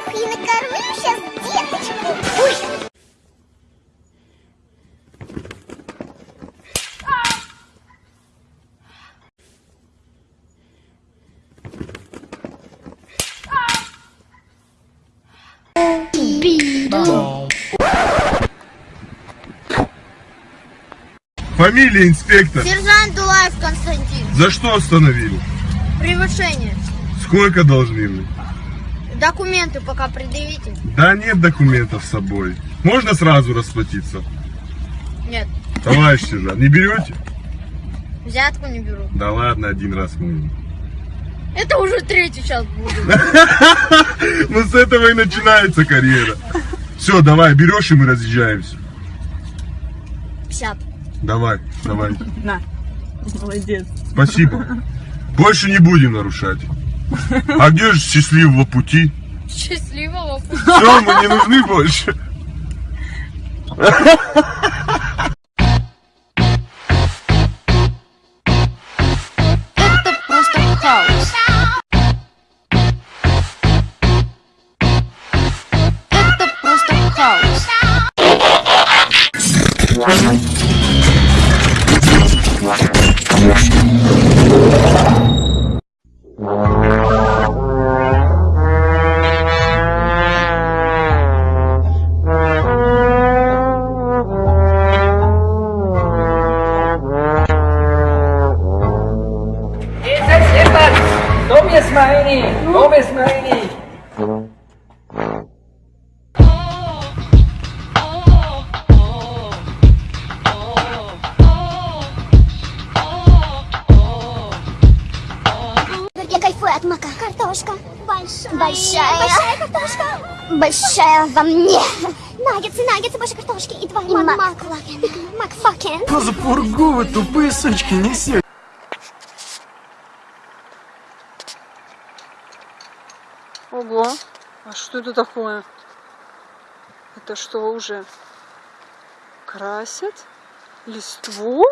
Ух, и накормлю сейчас деточку. Ой. Фамилия инспектор. Сержант Дулаев Константин. За что остановили? Превышение. Сколько должны вы? Документы пока предъявите. Да нет документов с собой. Можно сразу расплатиться? Нет. Товарищ сержант, не берете? Взятку не беру. Да ладно, один раз мы. Это уже третий сейчас буду. Ну с этого и начинается карьера. Все, давай, берешь и мы разъезжаемся. 50. Давай, давай. На. Молодец. Спасибо. Больше не будем нарушать. А где же счастливого пути? Счастливого пути. Все, мы не нужны больше. Jetzt mal rein. Я кайфую от мака. Картошка. Большая. Большая. Большая картошка. Большая во мне. Наггетсы, наггетсы, больше картошки. И два мак. Макфакен. Макфакен. Что за пургу вы тупые сучки несете? Ого. А что это такое? Это что уже? Красят? Листву?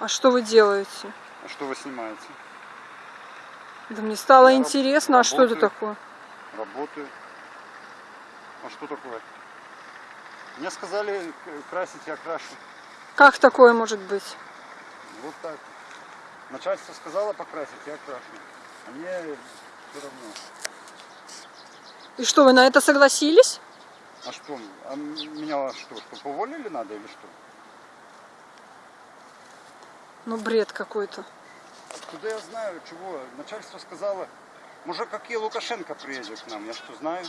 А что вы делаете? А что вы снимаете? Да мне стало Я интересно, а что это работаю. такое? Работаю. А что такое? Мне сказали красить, я крашу. Как такое может быть? Вот так. Начальство сказало покрасить, я крашу. А мне все равно. И что, вы на это согласились? А что? А меня что, что, уволили надо или что? Ну, бред какой-то. Откуда я знаю, чего? Начальство сказало, может, какие Лукашенко приедет к нам, я что, знаю?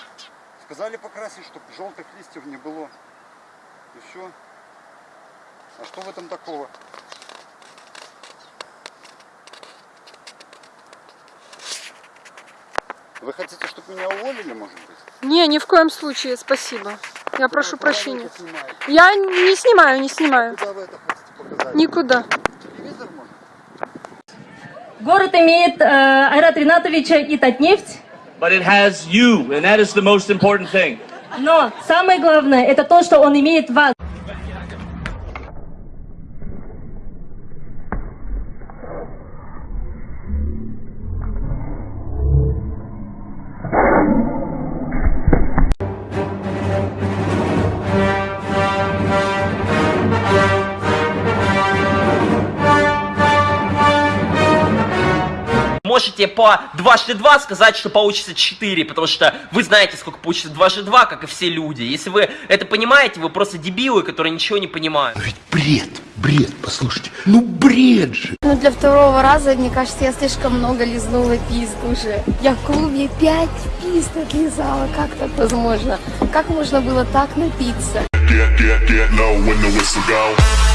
Сказали покрасить, чтобы желтых листьев не было. И все. А что в этом такого? Вы хотите, чтобы меня уволили, может быть? Не, ни в коем случае, спасибо. Я прошу Куда вы прощения. это снимаете? Я не снимаю, не снимаю. Куда вы это хотите показать? Никуда. Телевизор, может? Город имеет э, Айрат Ринатовича и Татнефть, But it has you, and that is the most important thing. но самое главное это то, что он имеет вас. Можете по дважды два сказать, что получится 4, потому что вы знаете, сколько получится дважды два, как и все люди. Если вы это понимаете, вы просто дебилы, которые ничего не понимают. Ведь бред, бред, послушайте. Ну бред же. Ну, для второго раза, мне кажется, я слишком много лизнула пизд уже. Я в клубе пять пизд отлизала. Как так возможно? Как можно было так напиться? Ебашь,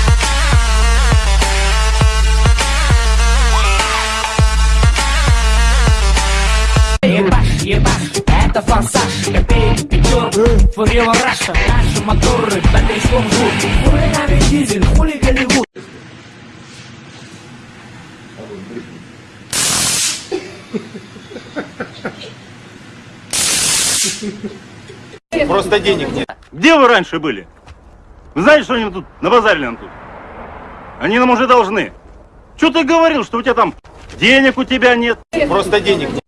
это форсаж, копейки, пятерка, фурила раша, наши моторы, батарейском жут, хули нами дизель, хули Голливуд. Просто денег нет. Где вы раньше были? Вы знаете, что они тут набазарили нам тут? Они нам уже должны. Что ты говорил, что у тебя там денег у тебя нет? Просто денег нет.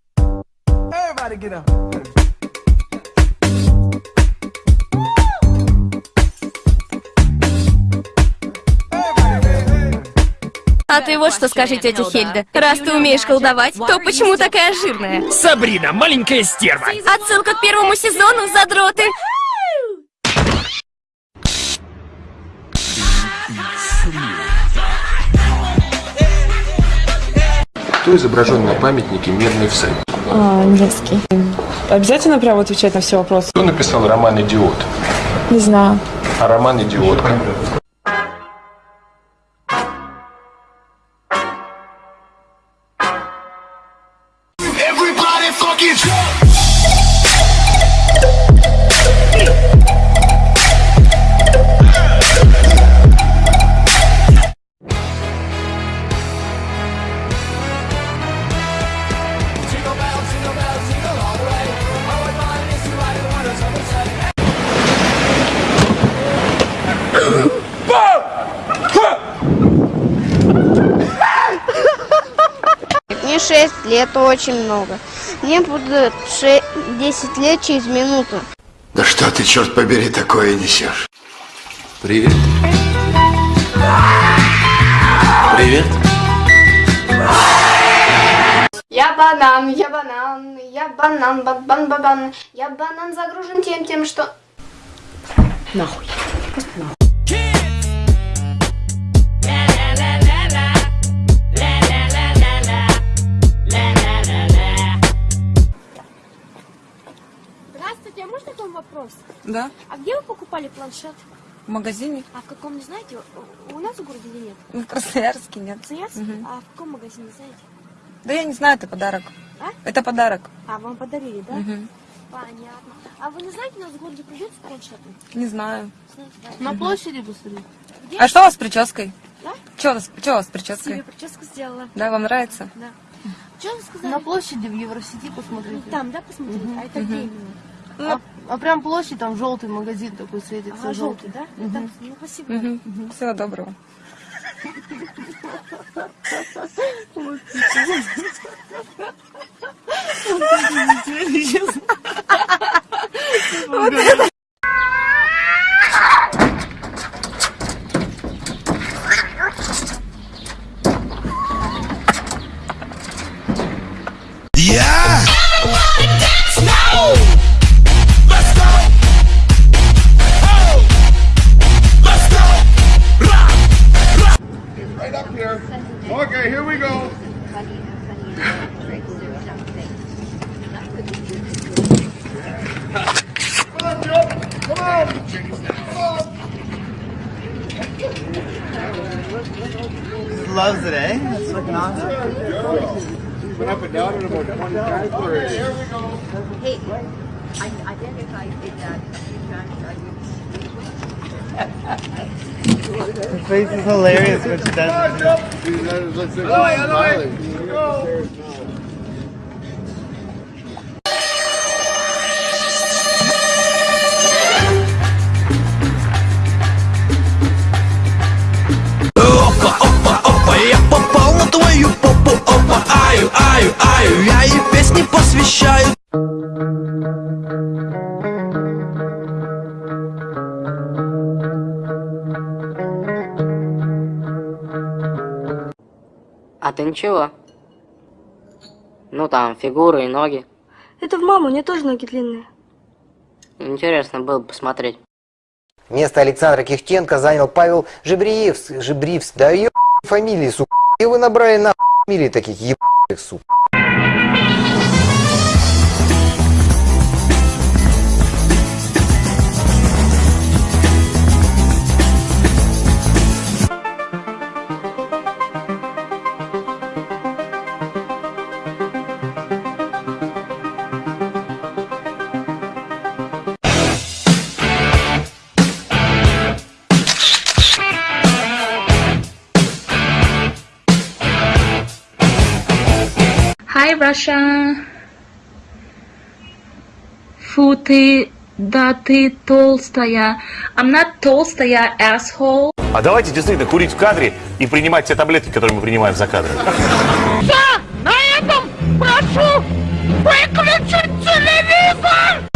А ты вот что скажи, тетя Хельда. Раз ты умеешь колдовать, то почему такая жирная? Сабрина, маленькая стерва. Отсылка к первому сезону, задроты. Кто изображен на памятнике «Медный всадник»? А, Невский. Обязательно прямо отвечать на все вопросы? Кто написал роман «Идиот»? Не знаю. А роман «Идиотка»? 6 лет, очень много. Мне будет 10 лет через минуту. Да что ты, черт побери, такое несешь? Привет. Привет. Я банан, я банан, я банан, бан бан бан Я банан загружен тем, тем, что... Нахуй. Просто нахуй. Да, А где вы покупали планшет? в магазине. А в каком, не знаете? У нас в городе или нет? В Красноярске нет. Красноярск? Мгм. А в каком магазине, знаете? Да я не знаю, это подарок. А? Это подарок. А, вам подарили, да? Мгм. Понятно. А вы не знаете, у нас в городе придется планшеты? Не знаю. Знаете, да? На площади быстрее. Где? А что у вас с прической? Да? Что у вас, что у вас с Себе прической? прическу сделала. Да, вам нравится? Да. Что вы сказали? На площади в Евросети посмотрите. Там, да, посмотреть? А это где Мгм. именно? Ну, А прям площадь, там желтый магазин такой светится. А, желтый, да? Мгм. Так, ну, спасибо. Мгм. Всего доброго. Yeah! Just loves it, eh? That's looking awesome. Went up and down in about 20 times. Hey, I, I think I that. Her face is hilarious when she does it. Ничего? Ну там, фигуры и ноги. Это в маму, у нее тоже ноги длинные. Интересно было бы посмотреть. Место Александра Кихтенко занял Павел Жебриевс, Жебривс, да ё фамилии, сука. И вы набрали на фамилии таких ебаных, сука. Russia. Фу ты, да ты толстая. I'm not толстая, asshole. А давайте действительно курить в кадре и принимать те таблетки, которые мы принимаем за кадром. На этом прошу выключить телевизор!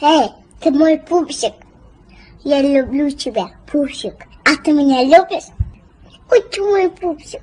Эй, ты мой пупсик. Я люблю тебя, пупсик. А ты меня любишь? Ой, ты мой пупсик.